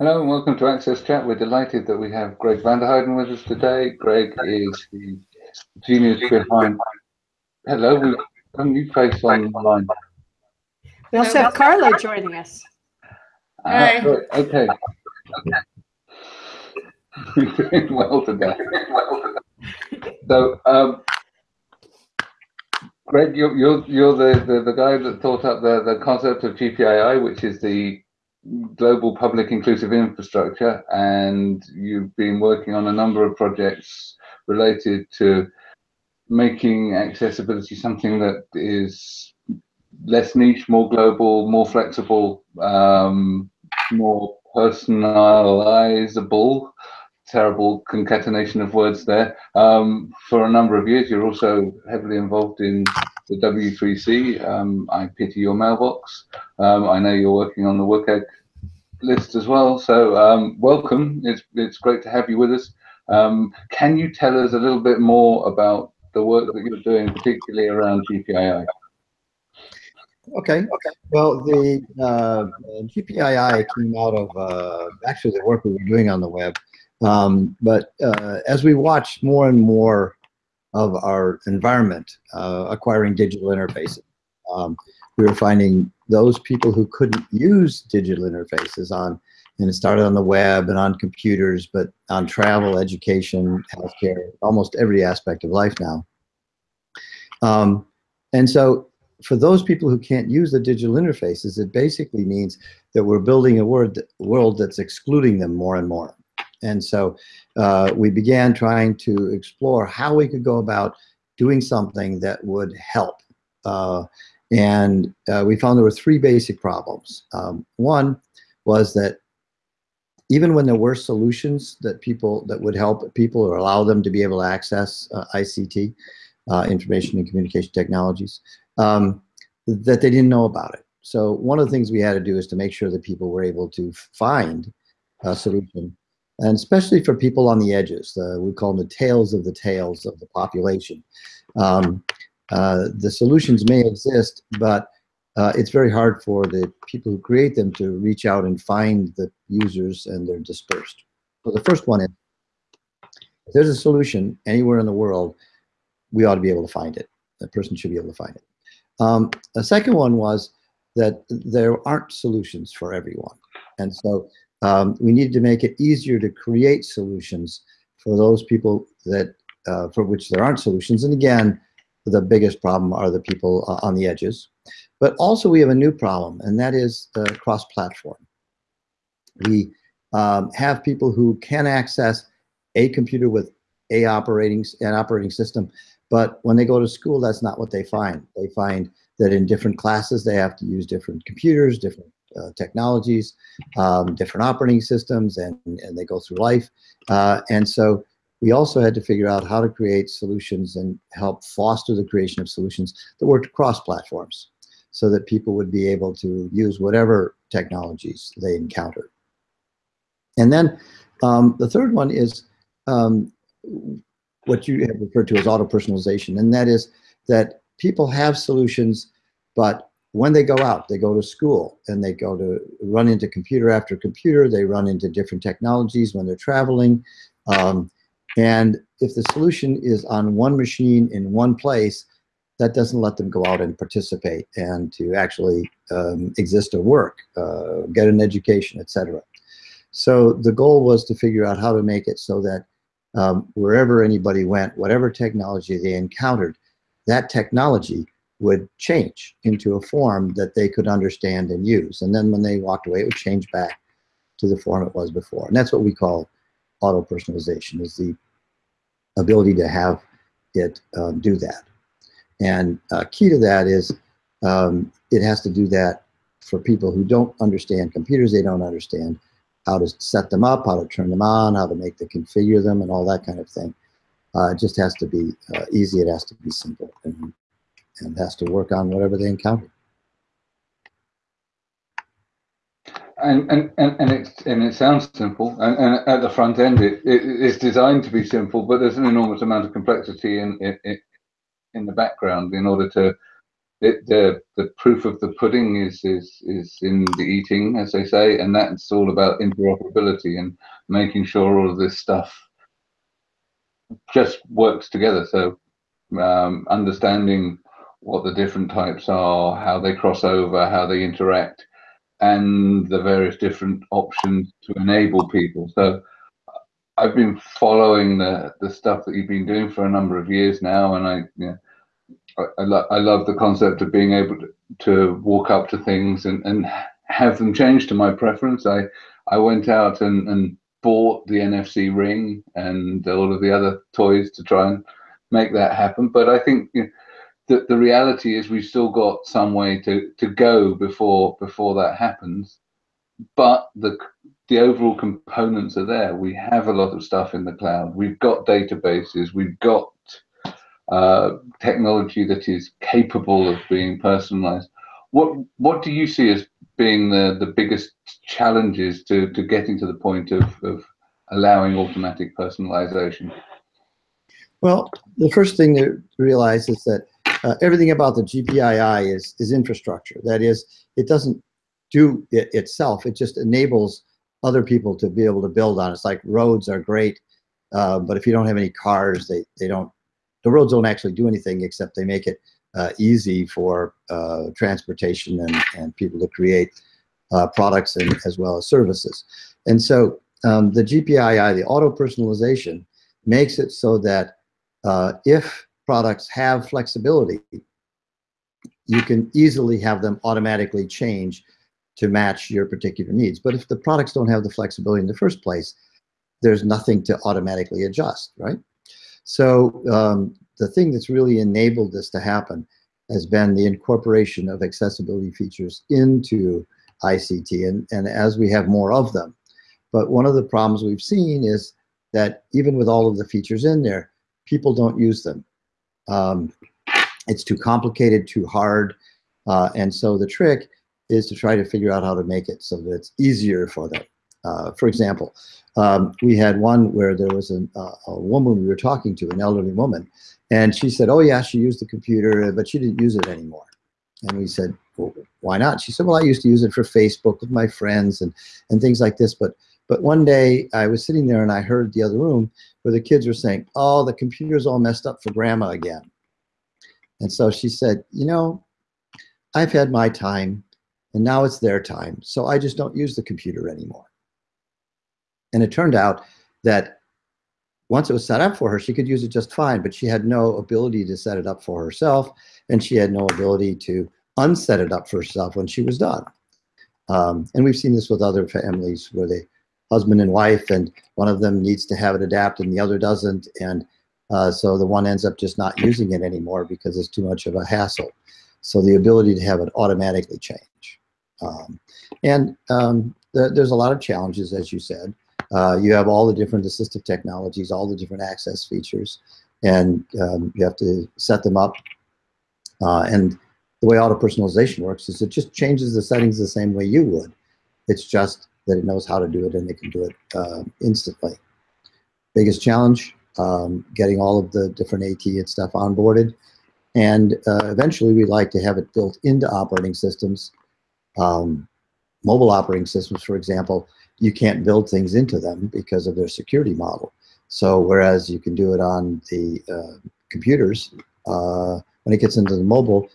Hello and welcome to Access Chat. We're delighted that we have Greg Vanderheiden with us today. Greg is the genius behind. Hello, we've got a new face online. We also have Carla joining us. Ah, good. okay. You're doing well today. So, um, Greg, you're, you're, you're the, the, the guy that thought up the, the concept of GPII, which is the global public inclusive infrastructure, and you've been working on a number of projects related to making accessibility something that is less niche, more global, more flexible, um, more personalizable terrible concatenation of words there. Um, for a number of years, you're also heavily involved in the W3C. Um, I pity your mailbox. Um, I know you're working on the WCAG list as well. So um, welcome. It's it's great to have you with us. Um, can you tell us a little bit more about the work that you're doing, particularly around GPII? Okay. Okay. Well, the uh, GPII came out of uh, actually the work we were doing on the web. Um, but uh, as we watched more and more of our environment uh, acquiring digital interfaces, um, we were finding those people who couldn't use digital interfaces on, and it started on the web and on computers, but on travel, education, healthcare, almost every aspect of life now. Um, and so for those people who can't use the digital interfaces, it basically means that we're building a world, world that's excluding them more and more. And so uh, we began trying to explore how we could go about doing something that would help. Uh, and uh, we found there were three basic problems. Um, one was that even when there were solutions that people that would help people or allow them to be able to access uh, ICT, uh, information and communication technologies, um, that they didn't know about it. So one of the things we had to do is to make sure that people were able to find a solution and especially for people on the edges. Uh, we call them the tails of the tails of the population. Um, uh, the solutions may exist, but uh, it's very hard for the people who create them to reach out and find the users and they're dispersed. So the first one is, if there's a solution anywhere in the world, we ought to be able to find it. That person should be able to find it. Um, the second one was that there aren't solutions for everyone. And so um, we need to make it easier to create solutions for those people that uh, for which there aren't solutions. And again, the biggest problem are the people uh, on the edges. But also we have a new problem, and that is cross-platform. We um, have people who can access a computer with a operating an operating system, but when they go to school, that's not what they find. They find that in different classes, they have to use different computers, different uh, technologies, um, different operating systems, and, and they go through life. Uh, and so we also had to figure out how to create solutions and help foster the creation of solutions that worked across platforms so that people would be able to use whatever technologies they encountered. And then um, the third one is um, what you have referred to as auto-personalization, and that is that people have solutions, but when they go out, they go to school and they go to run into computer after computer, they run into different technologies when they're traveling. Um, and if the solution is on one machine in one place, that doesn't let them go out and participate and to actually um, exist or work, uh, get an education, etc. So the goal was to figure out how to make it so that um, wherever anybody went, whatever technology they encountered, that technology would change into a form that they could understand and use. And then when they walked away, it would change back to the form it was before. And that's what we call auto-personalization, is the ability to have it um, do that. And uh, key to that is um, it has to do that for people who don't understand computers, they don't understand how to set them up, how to turn them on, how to make the configure them, and all that kind of thing. Uh, it just has to be uh, easy, it has to be simple. And and has to work on whatever they encounter. And and and, and it and it sounds simple, and, and at the front end, it, it it's designed to be simple, but there's an enormous amount of complexity in in in the background in order to it, the the proof of the pudding is is is in the eating, as they say, and that's all about interoperability and making sure all of this stuff just works together. So um, understanding what the different types are, how they cross over, how they interact, and the various different options to enable people. So I've been following the the stuff that you've been doing for a number of years now, and I you know, I, lo I love the concept of being able to, to walk up to things and, and have them change to my preference. I I went out and, and bought the NFC ring and all of the other toys to try and make that happen. But I think you know, the the reality is we've still got some way to to go before before that happens. But the the overall components are there. We have a lot of stuff in the cloud. We've got databases. We've got uh, technology that is capable of being personalized. What what do you see as being the, the biggest challenges to, to getting to the point of, of allowing automatic personalization? Well, the first thing to realize is that uh, everything about the GPII is, is infrastructure. That is, it doesn't do it itself. It just enables other people to be able to build on. It's like roads are great, uh, but if you don't have any cars, they, they don't, the roads don't actually do anything except they make it uh, easy for uh, transportation and, and people to create uh, products and as well as services. And so um, the GPII, the auto personalization, makes it so that uh, if products have flexibility, you can easily have them automatically change to match your particular needs. But if the products don't have the flexibility in the first place, there's nothing to automatically adjust, right? So um, the thing that's really enabled this to happen has been the incorporation of accessibility features into ICT, and, and as we have more of them. But one of the problems we've seen is that even with all of the features in there, people don't use them. Um, it's too complicated, too hard, uh, and so the trick is to try to figure out how to make it so that it's easier for them. Uh, for example, um, we had one where there was an, uh, a woman we were talking to, an elderly woman, and she said, oh yeah, she used the computer, but she didn't use it anymore. And we said, well, why not? She said, well, I used to use it for Facebook with my friends and, and things like this. But, but one day I was sitting there and I heard the other room where the kids were saying, oh, the computer's all messed up for grandma again. And so she said, you know, I've had my time and now it's their time. So I just don't use the computer anymore. And it turned out that once it was set up for her, she could use it just fine, but she had no ability to set it up for herself, and she had no ability to unset it up for herself when she was done. Um, and we've seen this with other families where they husband and wife, and one of them needs to have it adapted and the other doesn't, and uh, so the one ends up just not using it anymore because it's too much of a hassle. So the ability to have it automatically change. Um, and um, th there's a lot of challenges, as you said. Uh, you have all the different assistive technologies, all the different access features, and um, you have to set them up. Uh, and the way auto personalization works is it just changes the settings the same way you would. It's just that it knows how to do it and they can do it uh, instantly. Biggest challenge, um, getting all of the different AT and stuff onboarded. And uh, eventually we'd like to have it built into operating systems. Um, mobile operating systems, for example, you can't build things into them because of their security model. So whereas you can do it on the uh, computers, uh, when it gets into the mobile,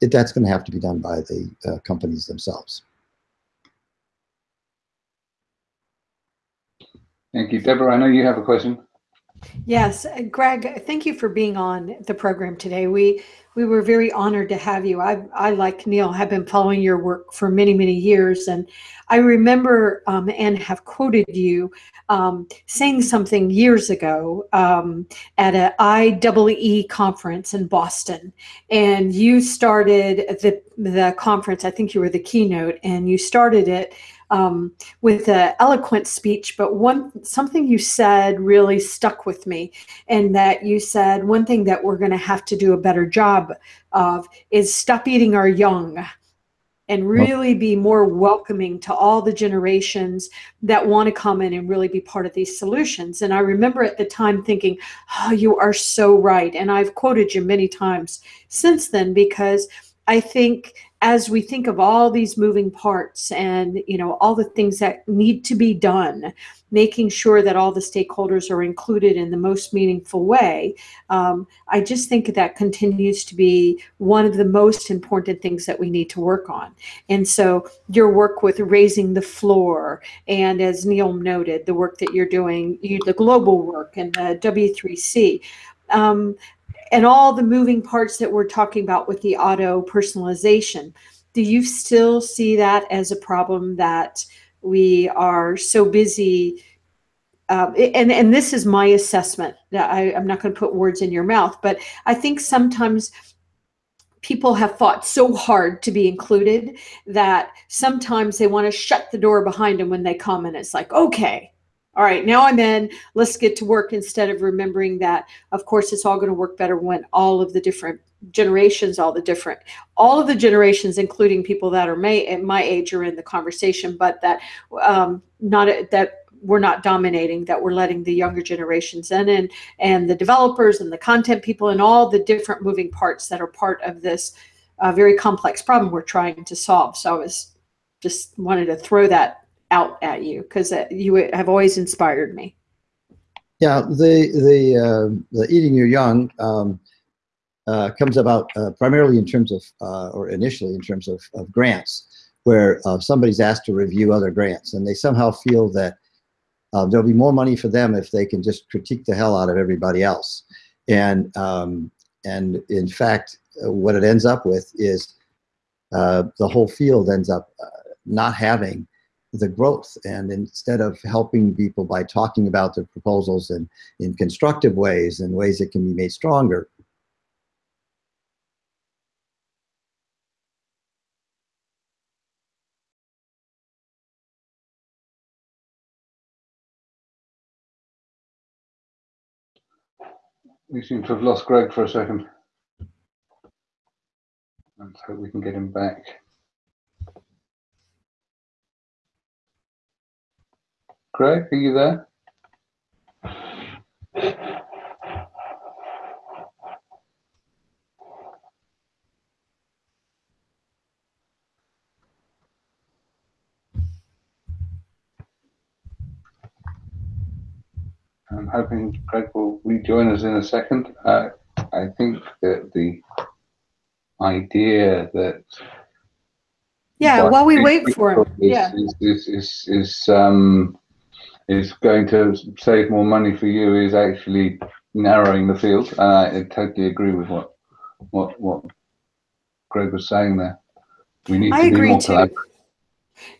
it, that's going to have to be done by the uh, companies themselves. Thank you. Deborah, I know you have a question. Yes, Greg, thank you for being on the program today. We we were very honored to have you. I, I like Neil, have been following your work for many, many years. And I remember um, and have quoted you um, saying something years ago um, at an IEEE conference in Boston. And you started the, the conference, I think you were the keynote, and you started it um, with an eloquent speech, but one something you said really stuck with me, and that you said one thing that we're going to have to do a better job of is stop eating our young and really be more welcoming to all the generations that want to come in and really be part of these solutions. And I remember at the time thinking, oh, you are so right. And I've quoted you many times since then because I think as we think of all these moving parts and you know all the things that need to be done making sure that all the stakeholders are included in the most meaningful way um, i just think that continues to be one of the most important things that we need to work on. And so your work with raising the floor and as neil noted the work that you're doing you, the global work and the w3c um, and all the moving parts that we're talking about with the auto personalization, do you still see that as a problem that we are so busy? Um, and and this is my assessment. I, I'm not going to put words in your mouth, but I think sometimes people have fought so hard to be included that sometimes they want to shut the door behind them when they come and it's like okay all right, now I'm in. Let's get to work instead of remembering that, of course, it's all going to work better when all of the different generations, all the different, all of the generations, including people that are my, at my age, are in the conversation, but that um, not that we're not dominating, that we're letting the younger generations in, and and the developers and the content people and all the different moving parts that are part of this uh, very complex problem we're trying to solve. So I was just wanted to throw that out at you because uh, you have always inspired me. Yeah, the the uh, the eating your young um, uh, comes about uh, primarily in terms of, uh, or initially in terms of, of grants, where uh, somebody's asked to review other grants, and they somehow feel that there'll be more money for them if they can just critique the hell out of everybody else, and um, and in fact, what it ends up with is the whole field ends up not having the growth. And instead of helping people by talking about their proposals in, in constructive ways and ways that can be made stronger, We seem to have lost Greg for a second. Let's hope we can get him back. Greg, are you there? I'm hoping Greg will rejoin us in a second. Uh, I think that the idea that yeah, while we wait for him, is, yeah, is, is, is, is um, is going to save more money for you is actually narrowing the field. Uh, I totally agree with what what what Greg was saying there. We need I to be more too. collaborative.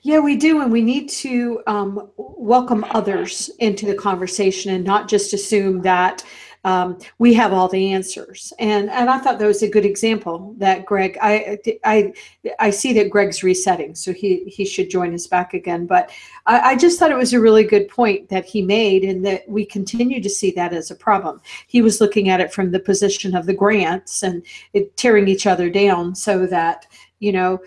Yeah, we do, and we need to um, welcome others into the conversation and not just assume that um, we have all the answers. And and I thought that was a good example that Greg. I I I see that Greg's resetting, so he he should join us back again. But I, I just thought it was a really good point that he made, and that we continue to see that as a problem. He was looking at it from the position of the grants and it tearing each other down, so that you know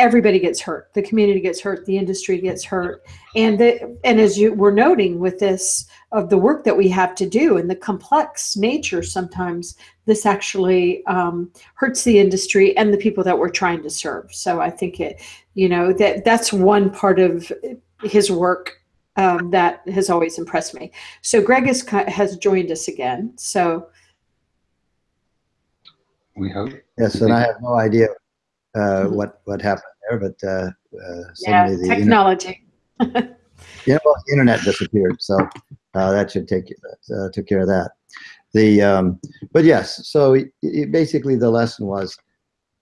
everybody gets hurt. The community gets hurt. The industry gets hurt. And the, and as you were noting with this of the work that we have to do and the complex nature sometimes this actually um, hurts the industry and the people that we're trying to serve. So i think it you know that that's one part of his work um, that has always impressed me. So greg has, has joined us again. So we hope. Yes and i have no idea uh, what what happened there but uh, uh, yeah the technology yeah well the internet disappeared so uh, that should take uh, took care of that. The um, but yes, so it, it basically the lesson was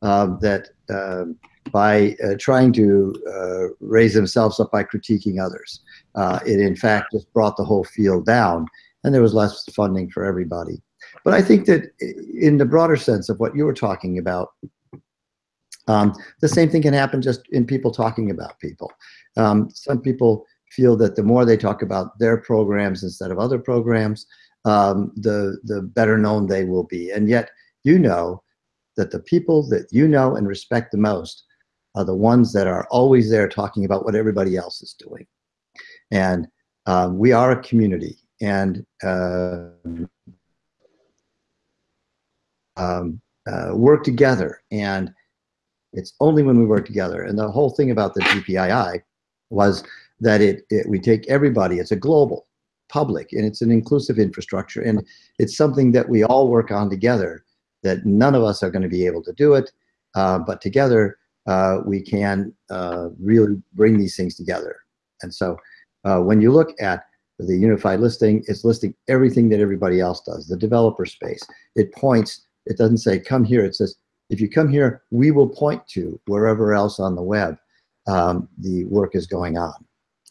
um, that um, by uh, trying to uh, raise themselves up by critiquing others, uh, it in fact just brought the whole field down, and there was less funding for everybody. But I think that in the broader sense of what you were talking about, um, the same thing can happen just in people talking about people. Um, some people feel that the more they talk about their programs instead of other programs, um, the, the better known they will be. And yet, you know that the people that you know and respect the most are the ones that are always there talking about what everybody else is doing. And um, we are a community. And uh, um, uh, work together and It's only when we work together. And the whole thing about the GPII was that it, it we take everybody. It's a global, public, and it's an inclusive infrastructure, and it's something that we all work on together. That none of us are going to be able to do it, uh, but together uh, we can uh, really bring these things together. And so uh, when you look at the unified listing, it's listing everything that everybody else does, the developer space. It points, it doesn't say come here, it says if you come here, we will point to wherever else on the web um, the work is going on.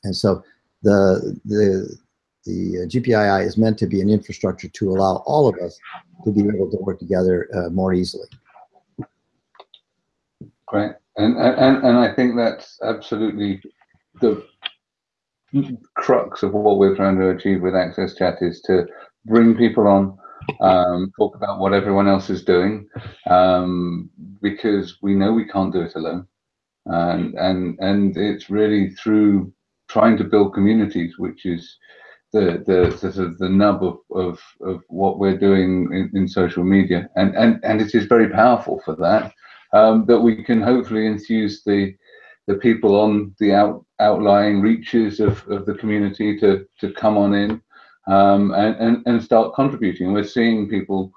And so the, the, the GPII is meant to be an infrastructure to allow all of us to be able to work together uh, more easily. Great. And, and, and I think that's absolutely the crux of what we're trying to achieve with Access Chat is to bring people on, um, talk about what everyone else is doing, um, because we know we can't do it alone. And, and, and it's really through trying to build communities, which is the, the, the, sort of the nub of, of, of what we're doing in, in social media. And, and, and it is very powerful for that, um, that we can hopefully enthuse the, the people on the out, outlying reaches of, of the community to, to come on in um, and, and, and start contributing. We're seeing people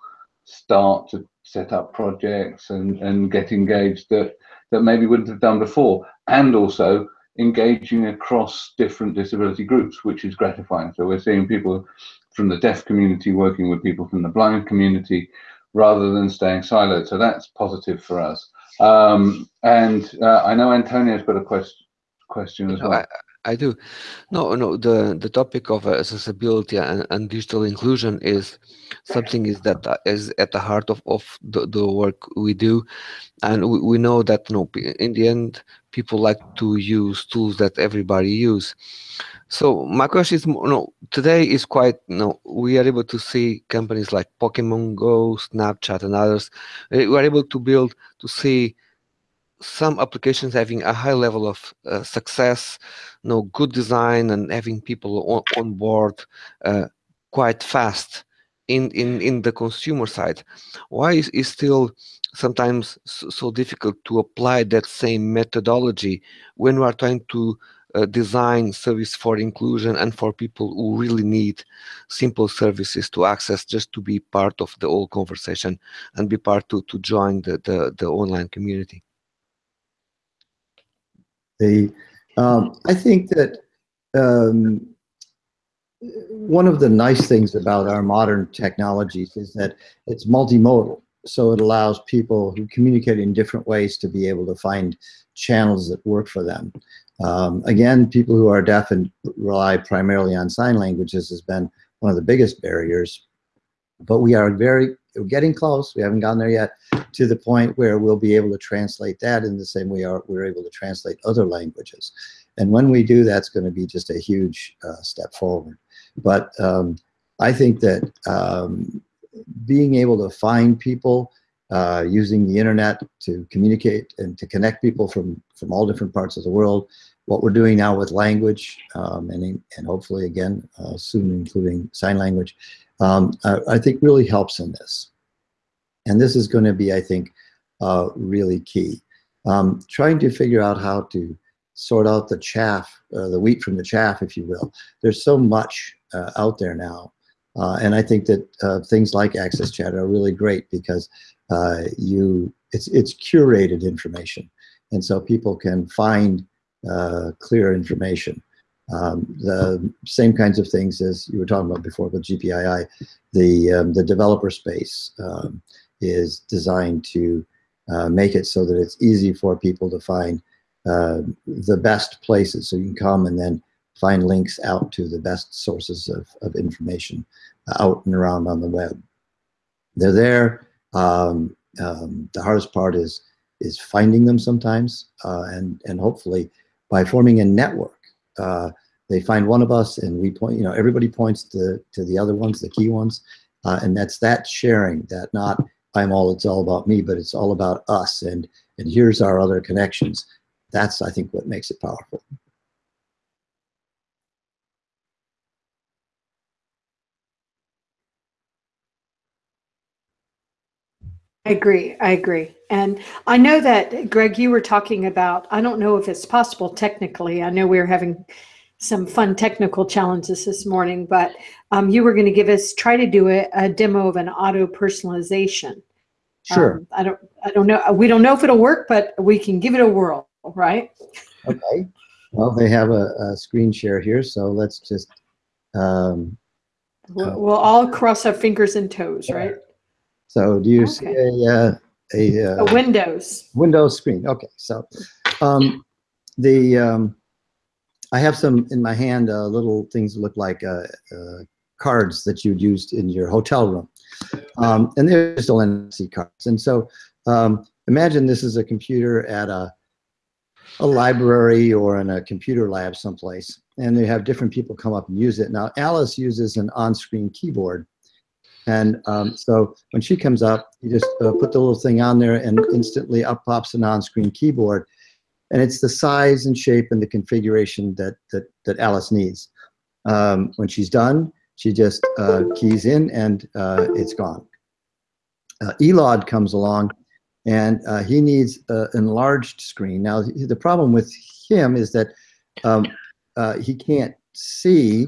start to set up projects and, and get engaged that, that maybe wouldn't have done before. And also engaging across different disability groups, which is gratifying. So we're seeing people from the deaf community working with people from the blind community rather than staying siloed. So that's positive for us. Um, and uh, I know Antonio's got a question question as well. I, do. No, no. The the topic of accessibility and, and digital inclusion is something is that uh, at the heart of of the, the work we do, and we, we know that know, in the end people like to use tools that everybody use. So my question is, know, today is quite, know, we are able to see companies like Pokemon Go, Snapchat, and others. We are able to build to see some applications having a high level of uh, success, you know, good design, and having people on, on board uh, quite fast in, in in the consumer side. Why is, is still sometimes so, so difficult to apply that same methodology when we are trying to uh, design service for inclusion and for people who really need simple services to access just to be part of the whole conversation and be part to to join the the, the online community the um, i think that um, one of the nice things about our modern technologies is that it's multimodal so it allows people who communicate in different ways to be able to find channels that work for them. Um, again, people who are deaf and rely primarily on sign languages has been one of the biggest barriers. But we are very we're getting close. We haven't gotten there yet to the point where we'll be able to translate that in the same way are, we're able to translate other languages. And when we do, that's going to be just a huge uh, step forward. But um, I think that um, being able to find people uh, using the internet to communicate and to connect people from, from all different parts of the world. What we're doing now with language um, and, and hopefully again, uh, soon including sign language, um, I, I, think really helps in this. And this is going to be, I think, uh, really key. Um, trying to figure out how to sort out the chaff, uh, the wheat from the chaff, if you will. There's so much uh, out there now uh, and I think that uh, things like Access Chat are really great because uh, you it's it's curated information, and so people can find clear information. Um, the same kinds of things as you were talking about before with GPII, the um, the developer space um, is designed to uh, make it so that it's easy for people to find uh, the best places. So you can come and then find links out to the best sources of, of information out and around on the web. They're there. Um, um, the hardest part is is finding them sometimes, uh, and and hopefully by forming a network, uh, they find one of us, and we point. You know, everybody points to to the other ones, the key ones, uh, and that's that sharing. That not I'm all. It's all about me, but it's all about us. And and here's our other connections. That's I think what makes it powerful. Agree. I agree. And I know that, Greg, you were talking about, I don't know if it's possible technically. I know we are having some fun technical challenges this morning, but um, you were going to give us, try to do a, a demo of an auto personalization. Sure. Um, I don't, I don't know. We don't know if it'll work, but we can give it a whirl, right? Okay. Well, they have a, a screen share here, so let's just, um, We'll, we'll all cross our fingers and toes, right? So do you see Okay. a, uh, a, A uh, Windows. Windows screen? Okay, so, um, the, um, I have some in my hand, uh, little things that look like, uh, uh, cards that you'd used in your hotel room. Um, and they're still NFC cards. And so, um, imagine this is a computer at a, a library or in a computer lab someplace, and they have different people come up and use it. Now, Alice uses an on-screen keyboard. And um, so when she comes up, you just uh, put the little thing on there and instantly up pops an on-screen keyboard. And it's the size and shape and the configuration that, that, that Alice needs. Um, when she's done, she just uh, keys in and uh, it's gone. Uh, Elod comes along and uh, he needs an enlarged screen. Now, the problem with him is that um, uh, he can't see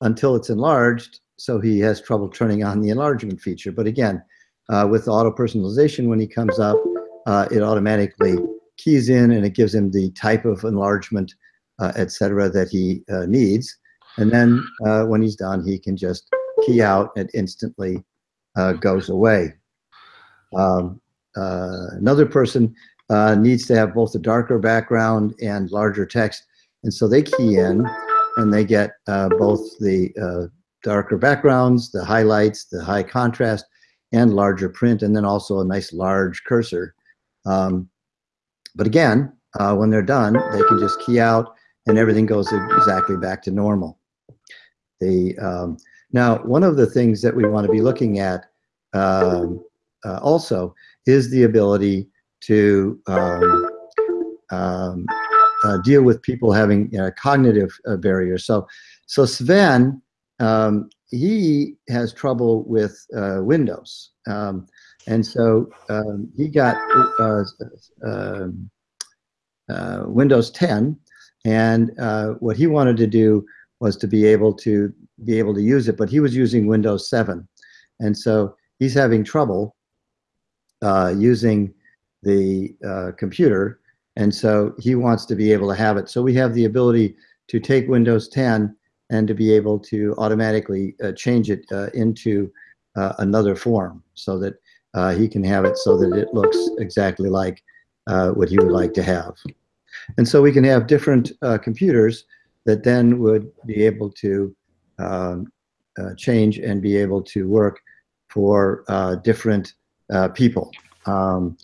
until it's enlarged, so he has trouble turning on the enlargement feature. But again, uh, with auto personalization, when he comes up, uh, it automatically keys in and it gives him the type of enlargement, uh, et cetera, that he uh, needs. And then uh, when he's done, he can just key out and instantly uh, goes away. Um, uh, another person needs to have both a darker background and larger text. And so they key in and they get both the darker backgrounds, the highlights, the high contrast, and larger print, and then also a nice large cursor. Um, but again, uh, when they're done, they can just key out and everything goes exactly back to normal. The, um, now, one of the things that we want to be looking at um, uh, also is the ability to um, um, uh, deal with people having uh, cognitive uh, barriers. So, so Sven, um, he has trouble with uh, Windows, um, and so um, he got uh, um, uh, Windows 10, and uh, what he wanted to do was to be able to be able to use it, but he was using Windows 7, and so he's having trouble uh, using the uh, computer, and so he wants to be able to have it. So we have the ability to take Windows 10 and to be able to automatically uh, change it uh, into uh, another form so that uh, he can have it so that it looks exactly like uh, what he would like to have. And so we can have different computers that then would be able to um, change and be able to work for different people. Um,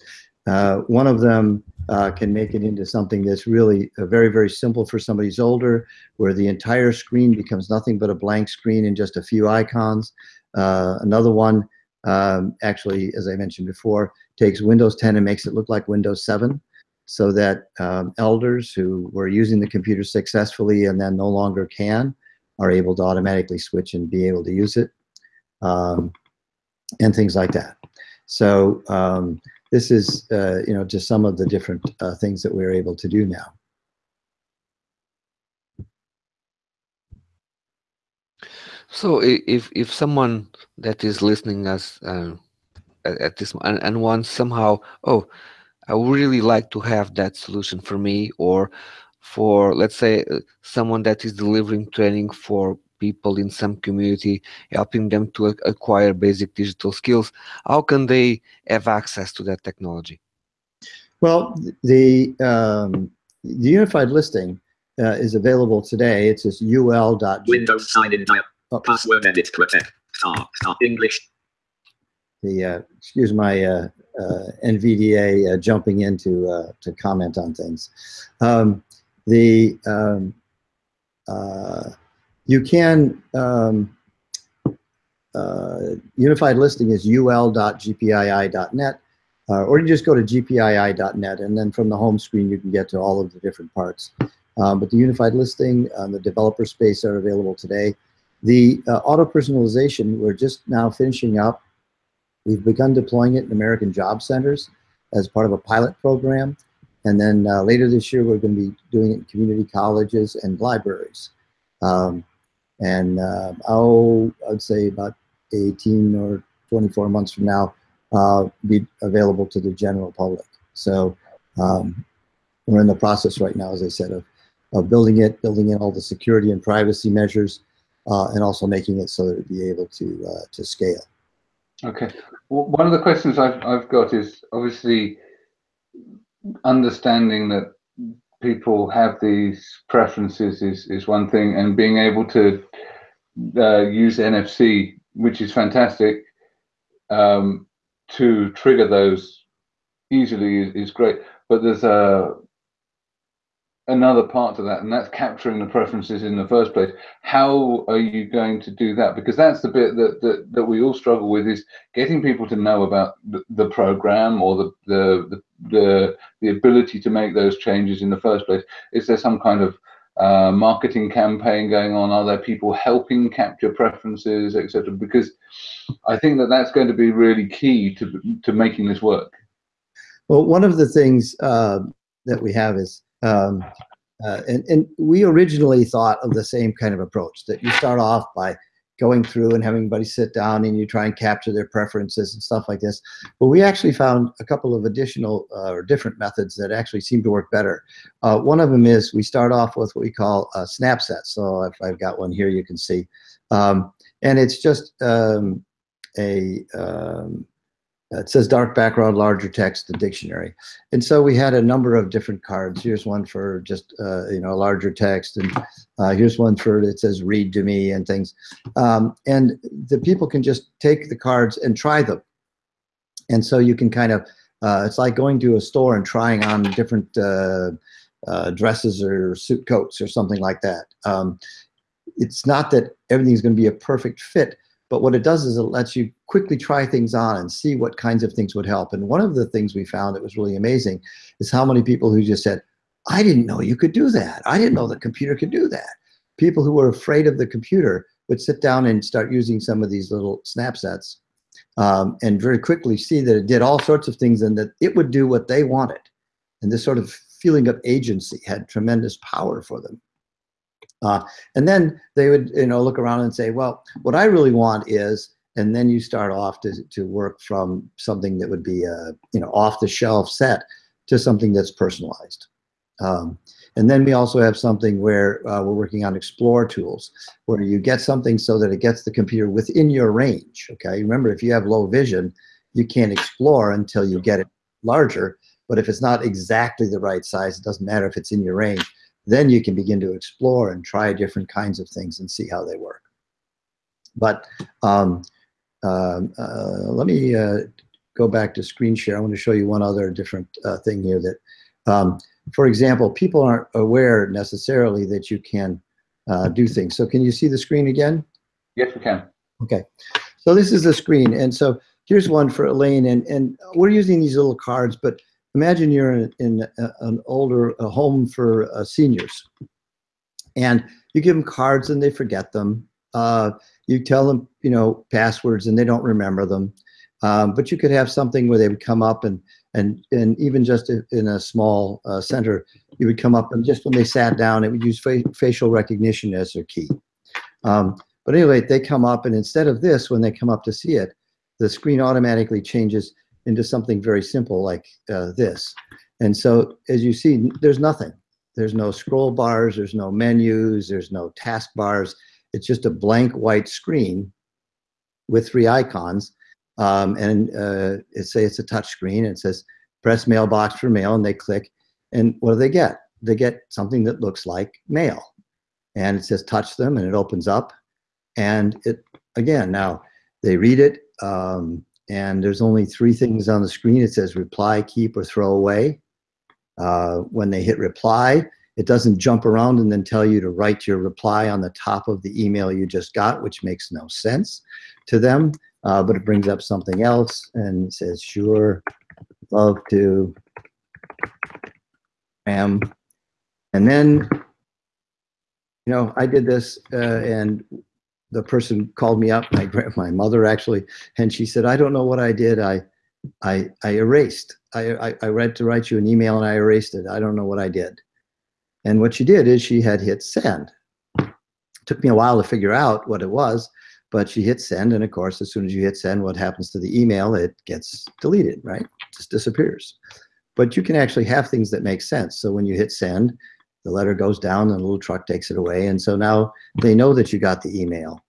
one of them uh, can make it into something that's really uh, very, very simple for somebody who's older, where the entire screen becomes nothing but a blank screen and just a few icons. Uh, another one, um, actually, as I mentioned before, takes Windows 10 and makes it look like Windows 7 so that um, elders who were using the computer successfully and then no longer can are able to automatically switch and be able to use it um, and things like that. So um, this is, uh, you know, just some of the different uh, things that we're able to do now. So if if someone that is listening us uh, at, this and, and wants somehow, oh, I would really like to have that solution for me, or for let's say uh, someone that is delivering training for people in some community, helping them to acquire basic digital skills, how can they have access to that technology? Well, the, um, the unified listing uh, is available today. It's just ul. Windows sign in dial. Oh. Password edit protect. Star. Star. English. the uh, excuse my uh, uh, NVDA uh, jumping in to uh, to comment on things. Um, the um, uh, you can um, uh, unified listing is ul.gpii.net, uh, or you just go to gpii.net, and then from the home screen you can get to all of the different parts. Um, but the unified listing and the developer space are available today. The uh, auto personalization we're just now finishing up We've begun deploying it in American job centers as part of a pilot program. And then uh, later this year, we're going to be doing it in community colleges and libraries. Um, and uh, I'll, I'd say about 18 or 24 months from now, uh, be available to the general public. So um, we're in the process right now, as I said, of, of building it, building in all the security and privacy measures, uh, and also making it so that it be able to uh, to scale. Okay. Well, one of the questions I've, I've got is obviously understanding that people have these preferences is, is one thing and being able to uh, use NFC, which is fantastic, um, to trigger those easily is, is great. But there's a another part to that, and that's capturing the preferences in the first place. How are you going to do that? Because that's the bit that that, that we all struggle with is getting people to know about the, the program or the, the the the ability to make those changes in the first place. Is there some kind of uh, marketing campaign going on? Are there people helping capture preferences, etc.? Because I think that that's going to be really key to to making this work. Well, one of the things uh, that we have is um, uh, and, and we originally thought of the same kind of approach that you start off by going through and having everybody sit down and you try and capture their preferences and stuff like this. But we actually found a couple of additional uh, or different methods that actually seem to work better. Uh, one of them is we start off with what we call a snap set. So if I've got one here, you can see. Um, and it's just um, a, um, it says dark background, larger text, the dictionary. And so we had a number of different cards. Here's one for just, uh, you know, larger text. And uh, here's one for, it says read to me and things. Um, and the people can just take the cards and try them. And so you can kind of, uh, it's like going to a store and trying on different uh, uh, dresses or suit coats or something like that. Um, it's not that everything's going to be a perfect fit, but what it does is it lets you quickly try things on and see what kinds of things would help. And one of the things we found that was really amazing is how many people who just said, I didn't know you could do that. I didn't know the computer could do that. People who were afraid of the computer would sit down and start using some of these little snap sets um, and very quickly see that it did all sorts of things and that it would do what they wanted. And this sort of feeling of agency had tremendous power for them. Uh, and then they would, you know, look around and say, well, what I really want is, and then you start off to, to work from something that would be a, you know, off the shelf set to something that's personalized. Um, and then we also have something where uh, we're working on explore tools, where you get something so that it gets the computer within your range, okay? Remember, if you have low vision, you can't explore until you get it larger, but if it's not exactly the right size, it doesn't matter if it's in your range then you can begin to explore and try different kinds of things and see how they work. But um, um uh, let me uh, go back to screen share. I want to show you one other different uh, thing here that, um, for example, people aren't aware necessarily that you can uh, do things. So can you see the screen again? Yes, we can. Okay. So this is the screen. And so here's one for Elaine. And, and we're using these little cards, but imagine you're in, in a, an older home for uh, seniors. And you give them cards and they forget them. Uh, you tell them you know passwords and they don't remember them. Um, but you could have something where they would come up and and and even just in a small uh, center you would come up and just when they sat down it would use fa facial recognition as their key. Um, but anyway they come up and instead of this when they come up to see it the screen automatically changes into something very simple like uh, this. And so as you see, there's nothing. There's no scroll bars, there's no menus, there's no task bars. It's just a blank white screen with three icons. Um, and uh, it say it's a touch screen. It says press mailbox for mail and they click. And what do they get? They get something that looks like mail. And it says touch them and it opens up. And it, again, now they read it. Um, and there's only three things on the screen. It says reply, keep, or throw away. Uh, when they hit reply, it doesn't jump around and then tell you to write your reply on the top of the email you just got, which makes no sense to them, uh, but it brings up something else and says, sure, love to, am. And then, you know, I did this uh, and the person called me up, my my mother actually, and she said, "I don't know what I did. I I I erased. I I, I read to write you an email and I erased it. I don't know what I did." And what she did is she had hit send. It Took me a while to figure out what it was, but she hit send, and of course, as soon as you hit send, what happens to the email? It gets deleted, right? Just disappears. But you can actually have things that make sense. So when you hit send, the letter goes down, and the little truck takes it away, and so now they know that you got the email.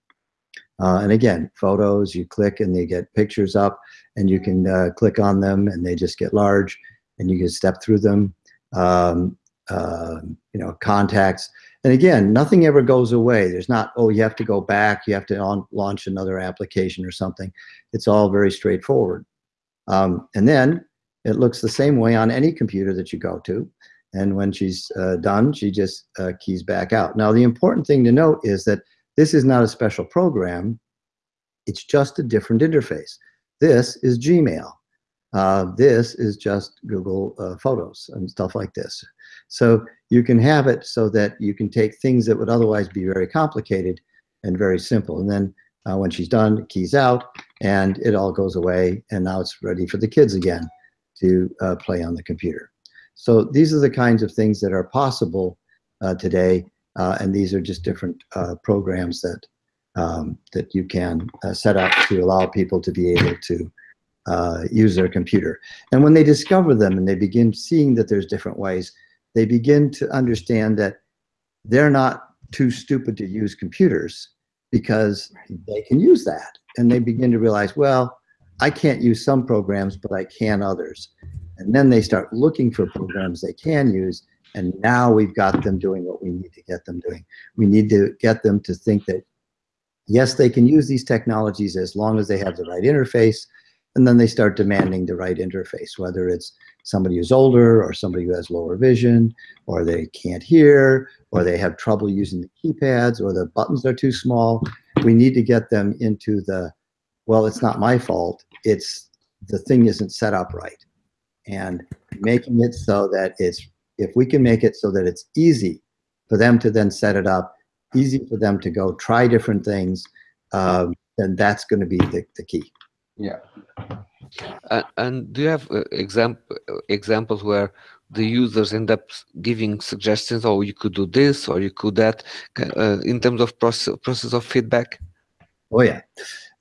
Uh, and again, photos, you click and they get pictures up, and you can uh, click on them, and they just get large, and you can step through them. Um, uh, you know, contacts. And again, nothing ever goes away. There's not, oh, you have to go back, you have to on, launch another application or something. It's all very straightforward. Um, and then it looks the same way on any computer that you go to. And when she's uh, done, she just uh, keys back out. Now, the important thing to note is that this is not a special program. It's just a different interface. This is Gmail. Uh, this is just Google uh, Photos and stuff like this. So you can have it so that you can take things that would otherwise be very complicated and very simple. And then uh, when she's done, keys out, and it all goes away. And now it's ready for the kids again to uh, play on the computer. So these are the kinds of things that are possible uh, today. uh, and these are just different uh, programs that um, that you can uh, set up to allow people to be able to uh, use their computer. And when they discover them and they begin seeing that there's different ways, they begin to understand that they're not too stupid to use computers because they can use that. And they begin to realize, well, I can't use some programs, but I can others. And then they start looking for programs they can use. And now we've got them doing what we need to get them doing. We need to get them to think that, yes, they can use these technologies as long as they have the right interface. And then they start demanding the right interface, whether it's somebody who's older or somebody who has lower vision or they can't hear or they have trouble using the keypads or the buttons are too small. We need to get them into the, well, it's not my fault. It's the thing isn't set up right. And making it so that it's, if we can make it so that it's easy for them to then set it up, easy for them to go try different things, um, then that's going to be the, the key. Yeah. And, and do you have uh, examp examples where the users end up giving suggestions, or you could do this, or you could that, uh, in terms of process process of feedback? Oh yeah.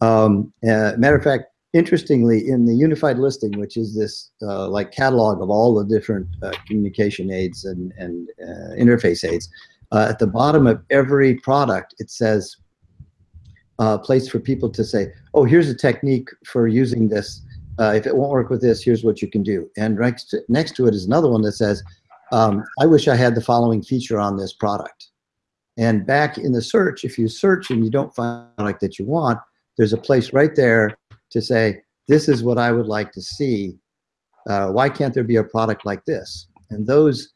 Um, uh, matter of fact, interestingly, in the unified listing, which is this uh, like catalog of all the different uh, communication aids and, and uh, interface aids, uh, at the bottom of every product, it says uh, place for people to say, oh, here's a technique for using this. Uh, if it won't work with this, here's what you can do. And next to, next to it is another one that says, um, I wish I had the following feature on this product. And back in the search, if you search and you don't find the product that you want, there's a place right there to say, this is what I would like to see. Uh, why can't there be a product like this? And those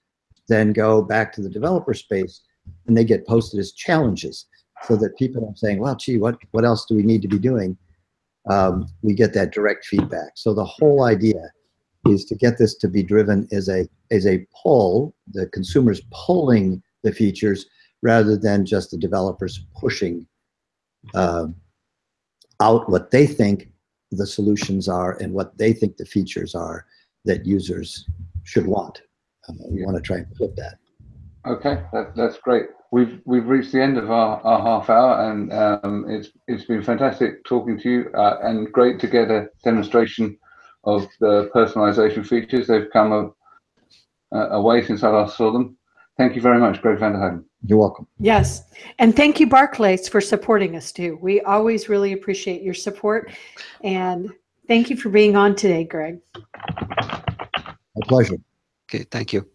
then go back to the developer space and they get posted as challenges so that people are saying, well, gee, what, what else do we need to be doing? Um, we get that direct feedback. So the whole idea is to get this to be driven as a, as a pull, the consumers pulling the features rather than just the developers pushing um, out what they think the solutions are and what they think the features are that users should want. Uh, we want to try and flip that. Okay, that, that's great. We've we've reached the end of our, our half hour, and um, it's it's been fantastic talking to you, uh, and great to get a demonstration of the personalization features. They've come a, a, a way since I last saw them. Thank you very much, Gregg Vanderheiden. You're welcome. Yes. And thank you, Barclays, for supporting us too. We always really appreciate your support. And thank you for being on today, Gregg. My pleasure. Okay, thank you.